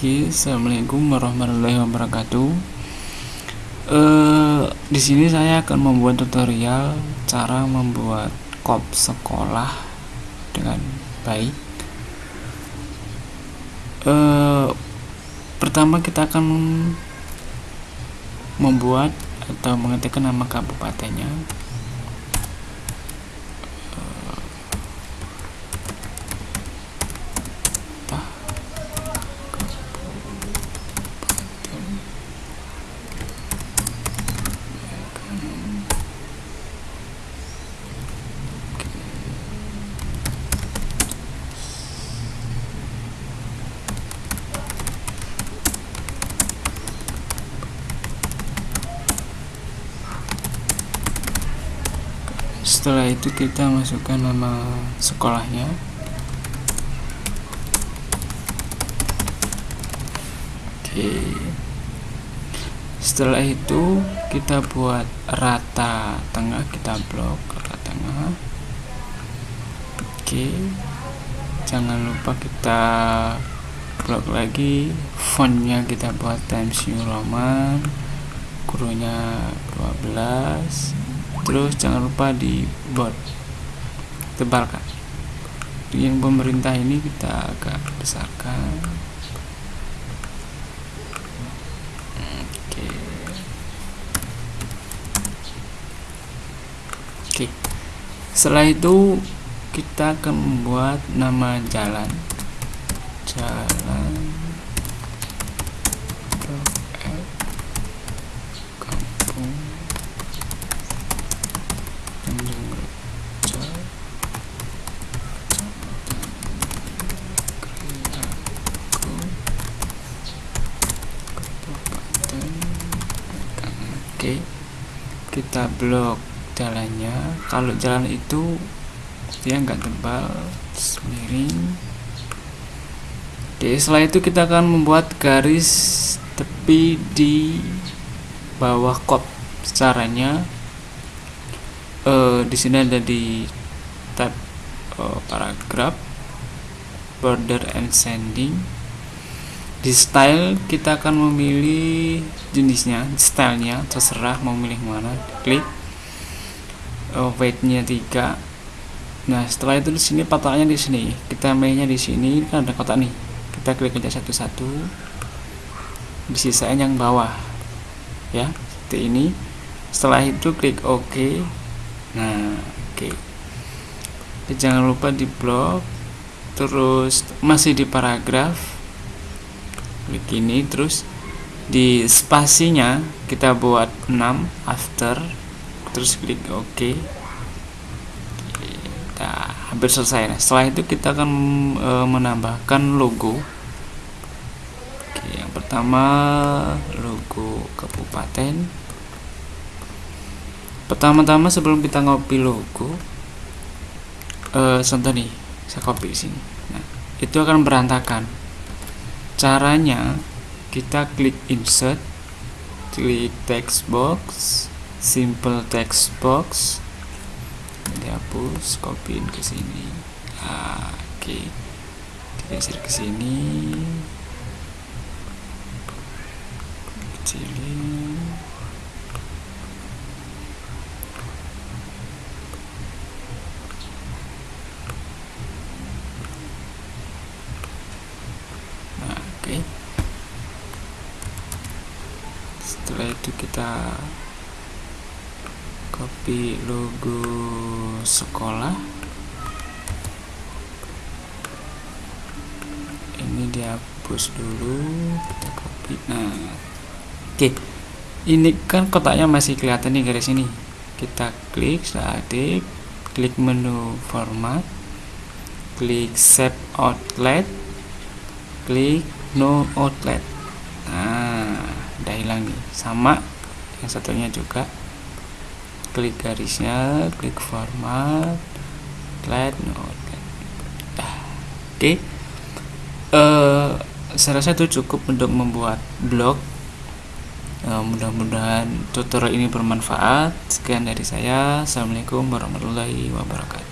Oke, assalamualaikum warahmatullahi wabarakatuh. Eh, di sini saya akan membuat tutorial cara membuat kop sekolah dengan baik. Eh, pertama kita akan membuat atau mengetikkan nama kabupatennya setelah itu kita masukkan nama sekolahnya. Oke. Setelah itu kita buat rata tengah kita blok rata tengah. Oke. Jangan lupa kita blok lagi. Fontnya kita buat Times New Roman. Gurunya 12 terus jangan lupa di bot tebalkan. Yang pemerintah ini kita agak besarkan. Oke. Oke. Setelah itu kita akan membuat nama jalan. Jalan oke kita blok jalannya. Kalau jalan itu dia nggak tebal miring. Oke setelah itu kita akan membuat garis tepi di bawah kop caranya uh, di sini ada di tab uh, paragraf border and sending di style kita akan memilih jenisnya stylenya terserah mau milih mana klik. Uh, weightnya 3 nah setelah itu di sini patokannya di sini. Kita mainnya di sini kan ada kotak nih. Kita klik aja satu-satu. Disisain yang bawah. Ya seperti ini. Setelah itu klik OK. Nah oke. Okay. jangan lupa di blok terus masih di paragraf klik ini terus di spasinya kita buat 6 after terus klik OK. Kita hampir selesai. Nah, setelah itu kita akan e, menambahkan logo. Oke, yang pertama logo kabupaten. Pertama-tama sebelum kita ngopi logo e, contoh nih saya copy sini. Nah itu akan berantakan caranya kita klik insert klik text box simple text box dihapus copyin ke sini. Ah, oke. Okay. digeser ke sini. Kecilin setelah itu kita copy logo sekolah. Ini dihapus dulu kita copy. Nah oke. Ini kan kotaknya masih kelihatan nih garis ini. Kita klik aktif klik menu format. Klik save outlet. Klik no outlet udah hilang nih sama yang satunya juga. Klik garisnya klik format. Outlet no nah, oke. Okay. uh, saya rasa itu cukup untuk membuat blog. Uh, mudah-mudahan tutorial ini bermanfaat. Sekian dari saya. Assalamualaikum warahmatullahi wabarakatuh